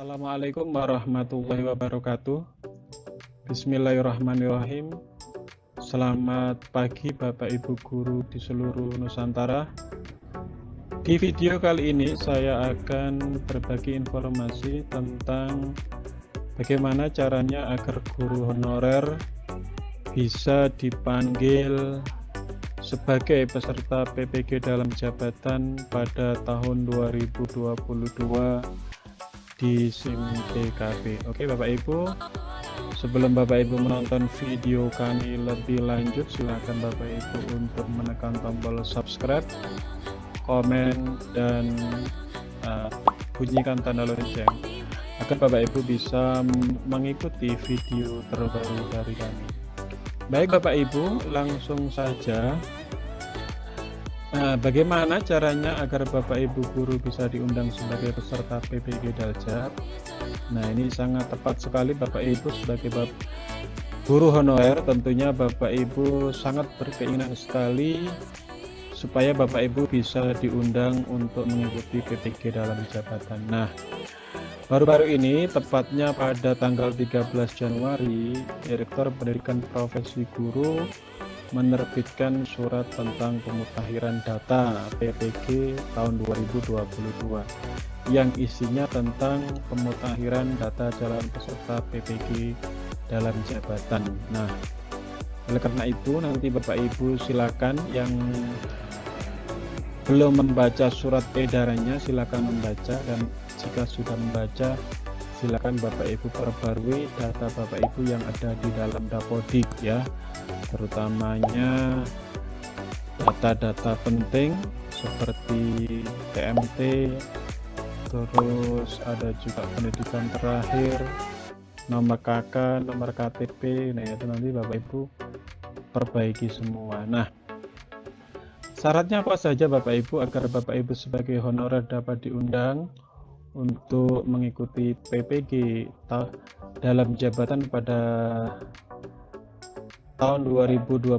Assalamualaikum warahmatullahi wabarakatuh. Bismillahirrahmanirrahim. Selamat pagi Bapak Ibu guru di seluruh Nusantara. Di video kali ini saya akan berbagi informasi tentang bagaimana caranya agar guru honorer bisa dipanggil sebagai peserta PPG dalam jabatan pada tahun 2022 di SIM TKP. Oke Bapak Ibu, sebelum Bapak Ibu menonton video kami lebih lanjut, silakan Bapak Ibu untuk menekan tombol subscribe, komen, dan uh, bunyikan tanda lonceng agar Bapak Ibu bisa mengikuti video terbaru dari kami. Baik Bapak Ibu, langsung saja Nah, bagaimana caranya agar Bapak Ibu guru bisa diundang sebagai peserta PPG Daljab? Nah, ini sangat tepat sekali Bapak Ibu sebagai Bapak guru honorer tentunya Bapak Ibu sangat berkeinginan sekali supaya Bapak Ibu bisa diundang untuk mengikuti PPG dalam jabatan. Nah, baru-baru ini tepatnya pada tanggal 13 Januari, Direktur Pendidikan Profesi Guru menerbitkan surat tentang pemutakhiran data PPG tahun 2022 yang isinya tentang pemutakhiran data jalan peserta PPG dalam jabatan. Nah, oleh karena itu nanti Bapak Ibu silakan yang belum membaca surat edarannya silakan membaca dan jika sudah membaca silakan Bapak Ibu perbarui data Bapak Ibu yang ada di dalam Dapodik ya. Terutamanya data-data penting seperti TMT terus ada juga pendidikan terakhir nomor KK nomor KTP nah itu nanti Bapak Ibu perbaiki semua. Nah syaratnya apa saja Bapak Ibu agar Bapak Ibu sebagai honorer dapat diundang untuk mengikuti PPG dalam jabatan pada tahun 2022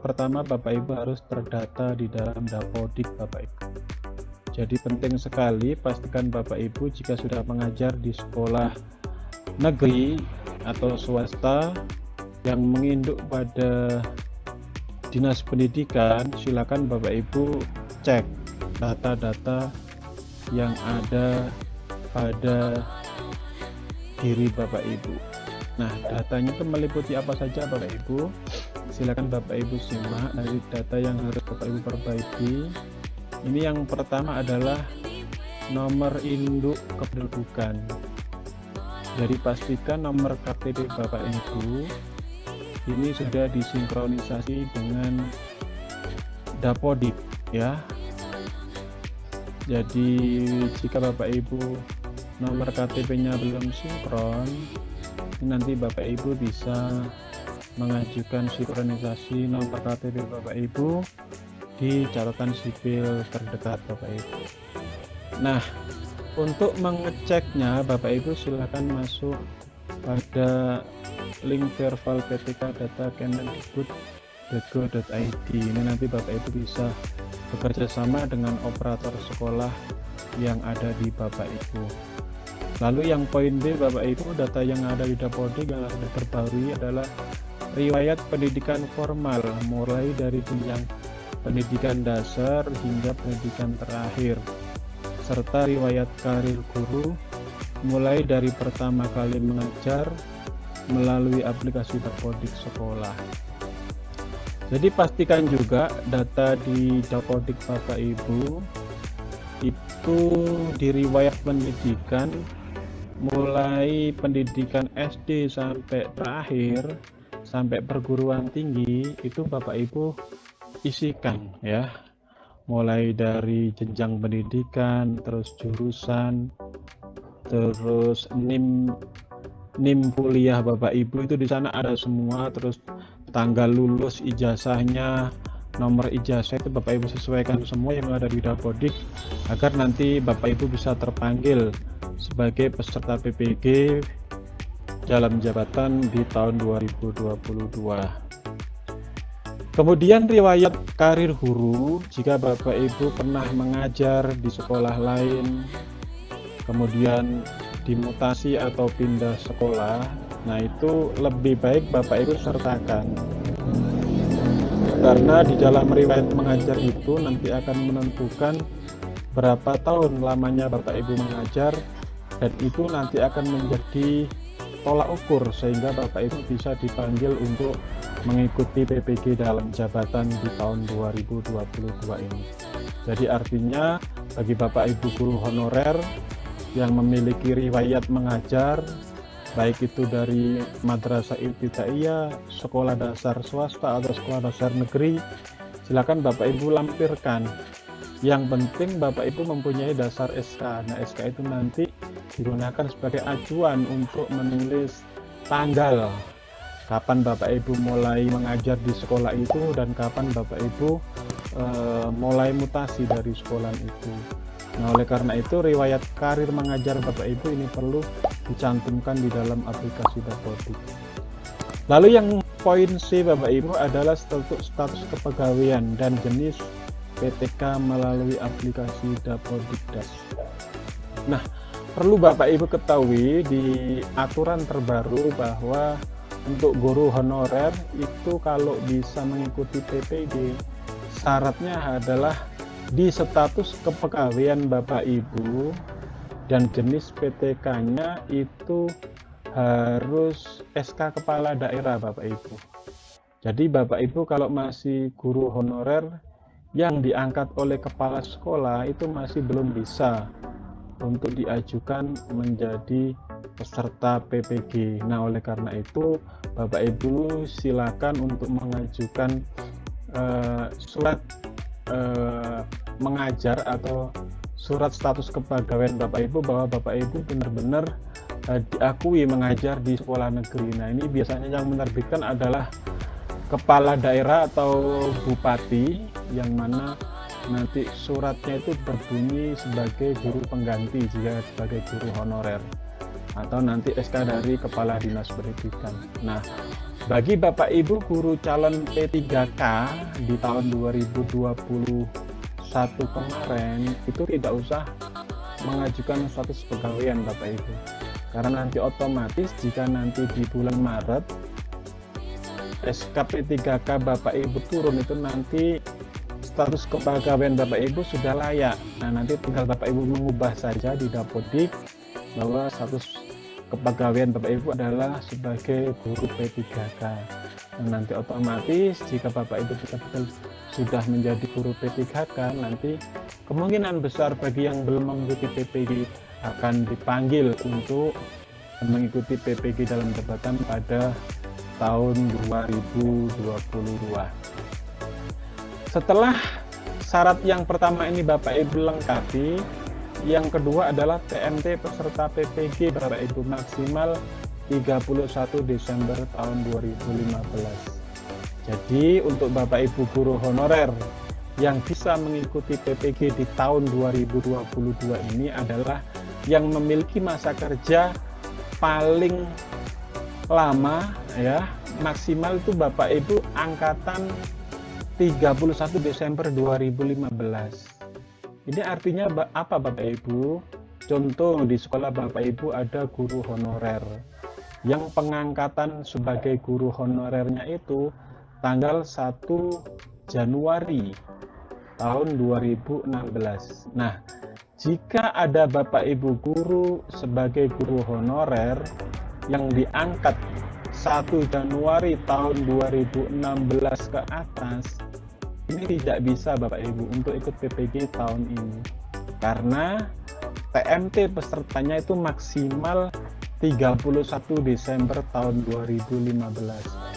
pertama Bapak Ibu harus terdata di dalam Dapodik Bapak Ibu. Jadi penting sekali pastikan Bapak Ibu jika sudah mengajar di sekolah negeri atau swasta yang menginduk pada dinas pendidikan silakan Bapak Ibu cek data-data yang ada pada diri Bapak Ibu. Nah datanya itu meliputi apa saja Bapak Ibu? Silakan Bapak Ibu simak dari data yang harus Bapak Ibu perbaiki. Ini yang pertama adalah nomor induk kependudukan. Jadi pastikan nomor KTP Bapak Ibu ini sudah disinkronisasi dengan Dapodik ya. Jadi jika Bapak Ibu nomor KTP-nya belum sinkron. Nanti Bapak Ibu bisa mengajukan sinkronisasi nomor KTP Bapak Ibu di catatan sipil terdekat Bapak Ibu. Nah untuk mengeceknya Bapak Ibu silahkan masuk pada link verbal PTK data kemendikbud.go.id ini nanti Bapak Ibu bisa bekerja sama dengan operator sekolah yang ada di Bapak Ibu. Lalu yang poin B Bapak Ibu data yang ada di Dapodik yang sudah terbarui adalah riwayat pendidikan formal mulai dari jenjang pendidikan dasar hingga pendidikan terakhir serta riwayat karir guru mulai dari pertama kali mengajar melalui aplikasi Dapodik sekolah. Jadi pastikan juga data di Dapodik Bapak Ibu itu di riwayat pendidikan mulai pendidikan SD sampai terakhir sampai perguruan tinggi itu Bapak Ibu isikan ya. Mulai dari jenjang pendidikan terus jurusan terus NIM NIM kuliah Bapak Ibu itu di sana ada semua terus tanggal lulus ijazahnya nomor ijazah itu Bapak Ibu sesuaikan semua yang ada di Dapodik agar nanti Bapak Ibu bisa terpanggil sebagai peserta PPG dalam jabatan di tahun 2022 kemudian riwayat karir guru jika Bapak Ibu pernah mengajar di sekolah lain kemudian dimutasi atau pindah sekolah nah itu lebih baik Bapak Ibu sertakan karena di dalam riwayat mengajar itu nanti akan menentukan berapa tahun lamanya Bapak Ibu mengajar dan itu nanti akan menjadi tolak ukur sehingga Bapak Ibu bisa dipanggil untuk mengikuti PPG dalam jabatan di tahun 2022 ini. Jadi artinya bagi Bapak Ibu guru honorer yang memiliki riwayat mengajar baik itu dari madrasah ibtidaiyah, sekolah dasar swasta atau sekolah dasar negeri, silakan Bapak Ibu lampirkan. Yang penting Bapak Ibu mempunyai dasar SK. Nah, SK itu nanti digunakan sebagai acuan untuk menulis tanggal kapan Bapak Ibu mulai mengajar di sekolah itu dan kapan Bapak Ibu e, mulai mutasi dari sekolah itu. Nah, oleh karena itu riwayat karir mengajar Bapak Ibu ini perlu dicantumkan di dalam aplikasi Dapodik. Lalu yang poin C Bapak Ibu adalah status, status kepegawaian dan jenis PTK melalui aplikasi Dapodik Das. Nah, perlu Bapak Ibu ketahui di aturan terbaru bahwa untuk guru honorer itu kalau bisa mengikuti PPG syaratnya adalah di status kepegawaian Bapak Ibu dan jenis PTK-nya itu harus SK kepala daerah Bapak Ibu. Jadi Bapak Ibu kalau masih guru honorer yang diangkat oleh kepala sekolah itu masih belum bisa untuk diajukan menjadi peserta PPG. Nah, oleh karena itu Bapak Ibu silakan untuk mengajukan uh, surat eh, mengajar atau surat status kepegawaian Bapak Ibu bahwa Bapak Ibu benar-benar eh, diakui mengajar di sekolah negeri. Nah ini biasanya yang menerbitkan adalah kepala daerah atau bupati yang mana nanti suratnya itu berbunyi sebagai guru pengganti jika sebagai guru honorer atau nanti SK dari kepala dinas pendidikan. Nah, bagi Bapak Ibu guru calon P3K di tahun 2021 kemarin itu tidak usah mengajukan status pegawaian Bapak Ibu. Karena nanti otomatis jika nanti di bulan Maret SKP 3K Bapak Ibu turun itu nanti status kepegawaian Bapak Ibu sudah layak. Nah, nanti tinggal Bapak Ibu mengubah saja di Dapodik bahwa status kepegawaian Bapak Ibu adalah sebagai guru P3K. Nah, nanti otomatis jika Bapak Ibu betul-betul sudah menjadi guru P3K, nanti kemungkinan besar bagi yang belum mengikuti PPG akan dipanggil untuk mengikuti PPG dalam jabatan pada tahun 2022. Setelah syarat yang pertama ini Bapak Ibu lengkapi, yang kedua adalah TMT peserta PPG Bapak Ibu maksimal 31 Desember tahun 2015. Jadi untuk Bapak Ibu guru honorer yang bisa mengikuti PPG di tahun 2022 ini adalah yang memiliki masa kerja paling lama ya maksimal itu Bapak Ibu angkatan 31 Desember 2015 ini artinya apa Bapak Ibu? Contoh di sekolah Bapak Ibu ada guru honorer yang pengangkatan sebagai guru honorernya itu tanggal 1 Januari tahun 2016. Nah, jika ada Bapak Ibu guru sebagai guru honorer yang diangkat 1 Januari tahun 2016 ke atas, ini tidak bisa Bapak Ibu untuk ikut PPG tahun ini. Karena TMT pesertanya itu maksimal 31 Desember tahun 2015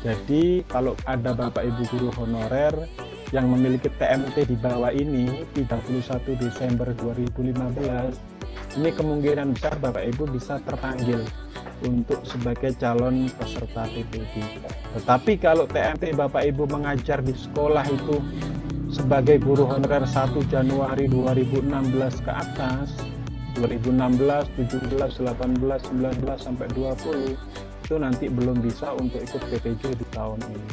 jadi kalau ada Bapak Ibu guru honorer yang memiliki TMT di bawah ini 31 Desember 2015 ini kemungkinan besar Bapak Ibu bisa terpanggil untuk sebagai calon peserta PPG. Tetapi kalau TMT Bapak Ibu mengajar di sekolah itu sebagai guru honorer 1 Januari 2016 ke atas, 2016, 17, 18, 19 sampai 20 itu nanti belum bisa untuk ikut PPG di tahun ini.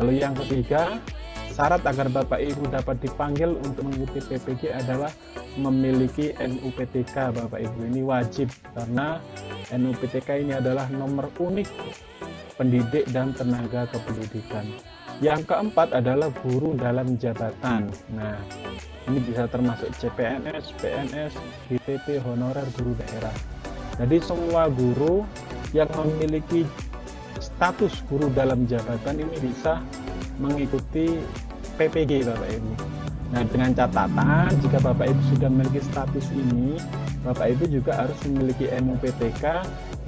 Lalu yang ketiga, syarat agar Bapak Ibu dapat dipanggil untuk mengikuti PPG adalah memiliki NUPTK Bapak Ibu. Ini wajib karena NUPTK ini adalah nomor unik pendidik dan tenaga kependidikan. Yang keempat adalah guru dalam jabatan. Nah ini bisa termasuk CPNS, PNS, BPP, honorer guru daerah. Jadi semua guru yang memiliki status guru dalam jabatan ini bisa mengikuti PPG Bapak Ibu. Nah dengan catatan jika Bapak Ibu sudah memiliki status ini, Bapak Ibu juga harus memiliki NUPTK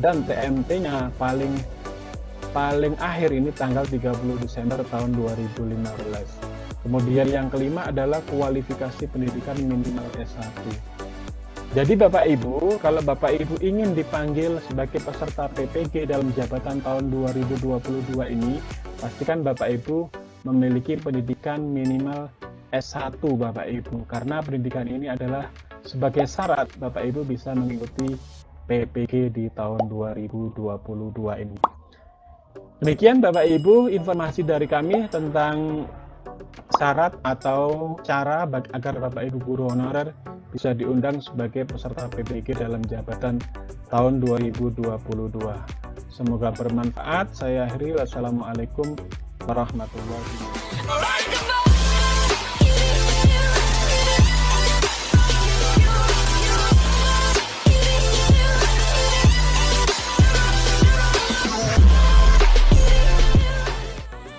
dan TMT-nya paling paling akhir ini tanggal 30 Desember tahun 2015. Kemudian yang kelima adalah kualifikasi pendidikan minimal S1. Jadi Bapak Ibu, kalau Bapak Ibu ingin dipanggil sebagai peserta PPG dalam jabatan tahun 2022 ini, pastikan Bapak Ibu memiliki pendidikan minimal S1 Bapak Ibu. Karena pendidikan ini adalah sebagai syarat Bapak Ibu bisa mengikuti PPG di tahun 2022 ini. Demikian Bapak Ibu informasi dari kami tentang syarat atau cara agar Bapak Ibu guru honorer bisa diundang sebagai peserta PBG dalam jabatan tahun 2022. Semoga bermanfaat. Saya akhiri. Wassalamualaikum warahmatullahi wabarakatuh.